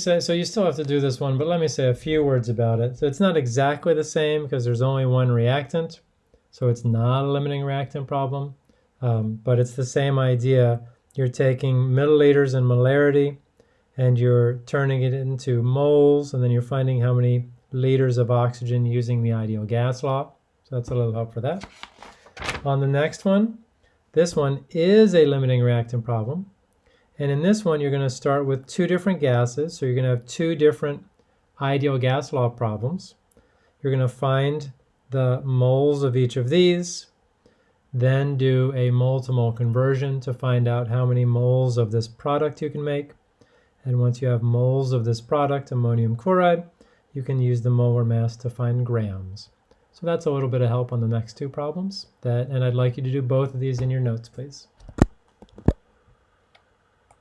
So, so you still have to do this one, but let me say a few words about it. So it's not exactly the same because there's only one reactant. So it's not a limiting reactant problem, um, but it's the same idea. You're taking milliliters and molarity and you're turning it into moles and then you're finding how many liters of oxygen using the ideal gas law. So that's a little help for that. On the next one, this one is a limiting reactant problem. And in this one, you're going to start with two different gases. So you're going to have two different ideal gas law problems. You're going to find the moles of each of these, then do a mole to mole conversion to find out how many moles of this product you can make. And once you have moles of this product, ammonium chloride, you can use the molar mass to find grams. So that's a little bit of help on the next two problems. That, and I'd like you to do both of these in your notes, please.